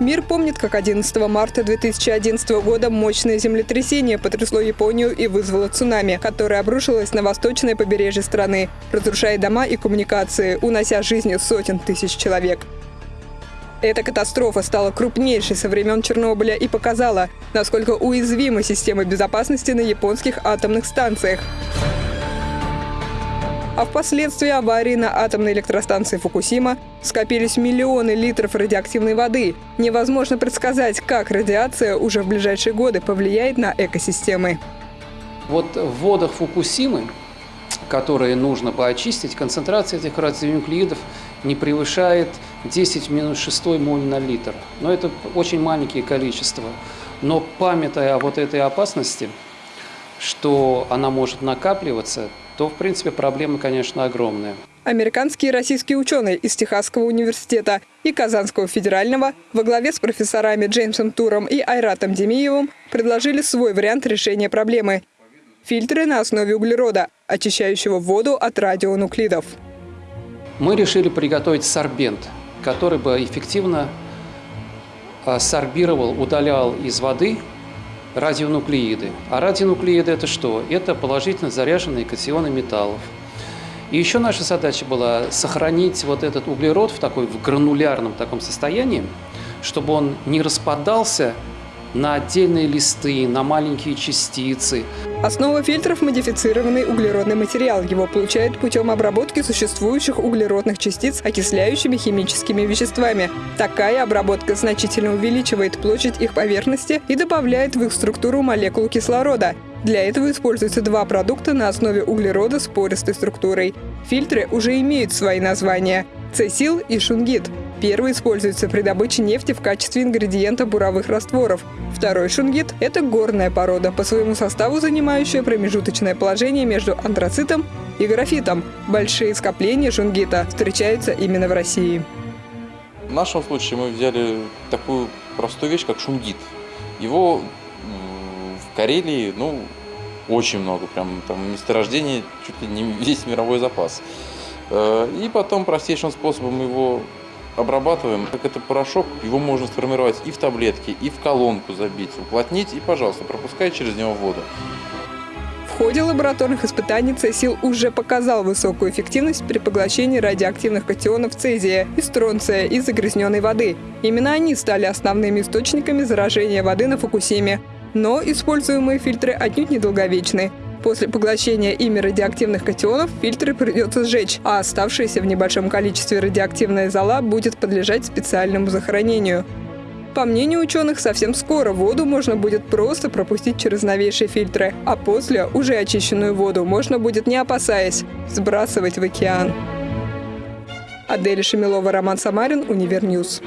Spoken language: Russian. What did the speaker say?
Мир помнит, как 11 марта 2011 года мощное землетрясение потрясло Японию и вызвало цунами, которое обрушилось на восточное побережье страны, разрушая дома и коммуникации, унося жизни сотен тысяч человек. Эта катастрофа стала крупнейшей со времен Чернобыля и показала, насколько уязвимы системы безопасности на японских атомных станциях. А впоследствии аварии на атомной электростанции Фукусима скопились миллионы литров радиоактивной воды. Невозможно предсказать, как радиация уже в ближайшие годы повлияет на экосистемы. Вот в водах Фукусимы, которые нужно поочистить, концентрация этих радионуклеидов не превышает 10 в минус 6 моль на литр. Но это очень маленькие количества. Но памятая о вот этой опасности, что она может накапливаться, то, в принципе, проблема, конечно, огромная. Американские и российские ученые из Техасского университета и Казанского федерального во главе с профессорами Джеймсом Туром и Айратом Демиевым предложили свой вариант решения проблемы – фильтры на основе углерода, очищающего воду от радионуклидов. Мы решили приготовить сорбент, который бы эффективно а, сорбировал, удалял из воды радионуклеиды. А радионуклеиды это что? Это положительно заряженные катионы металлов. И еще наша задача была сохранить вот этот углерод в такой в гранулярном таком состоянии, чтобы он не распадался на отдельные листы, на маленькие частицы. Основа фильтров – модифицированный углеродный материал. Его получают путем обработки существующих углеродных частиц окисляющими химическими веществами. Такая обработка значительно увеличивает площадь их поверхности и добавляет в их структуру молекул кислорода. Для этого используются два продукта на основе углерода с пористой структурой. Фильтры уже имеют свои названия – цесил и шунгит. Первый используется при добыче нефти в качестве ингредиента буровых растворов. Второй шунгит – это горная порода, по своему составу занимающая промежуточное положение между антрацитом и графитом. Большие скопления шунгита встречаются именно в России. В нашем случае мы взяли такую простую вещь, как шунгит. Его в Карелии, ну, очень много, прям там месторождений, чуть ли не весь мировой запас. Э, и потом простейшим способом его обрабатываем. Как это порошок, его можно сформировать и в таблетки, и в колонку забить, уплотнить и, пожалуйста, пропускай через него воду. В ходе лабораторных испытаний Цесил уже показал высокую эффективность при поглощении радиоактивных катионов цезия и стронция из загрязненной воды. Именно они стали основными источниками заражения воды на Фукусиме. Но используемые фильтры отнюдь недолговечны. После поглощения ими радиоактивных катионов фильтры придется сжечь, а оставшаяся в небольшом количестве радиоактивная зола будет подлежать специальному захоронению. По мнению ученых, совсем скоро воду можно будет просто пропустить через новейшие фильтры, а после уже очищенную воду можно будет, не опасаясь, сбрасывать в океан. Адель Шамилова, Роман Самарин, Univer News.